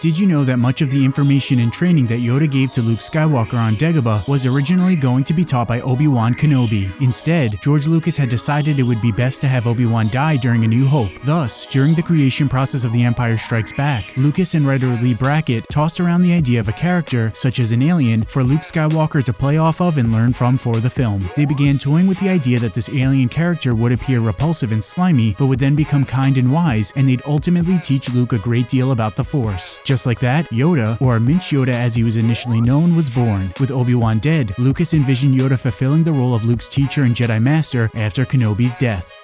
Did you know that much of the information and training that Yoda gave to Luke Skywalker on Dagobah was originally going to be taught by Obi-Wan Kenobi? Instead, George Lucas had decided it would be best to have Obi-Wan die during A New Hope. Thus, during the creation process of The Empire Strikes Back, Lucas and writer Leigh Brackett tossed around the idea of a character, such as an alien, for Luke Skywalker to play off of and learn from for the film. They began toying with the idea that this alien character would appear repulsive and slimy, but would then become kind and wise, and they'd ultimately teach Luke a great deal about the Force. Just like that, Yoda, or Minch Yoda as he was initially known, was born. With Obi-Wan dead, Lucas envisioned Yoda fulfilling the role of Luke's teacher and Jedi Master after Kenobi's death.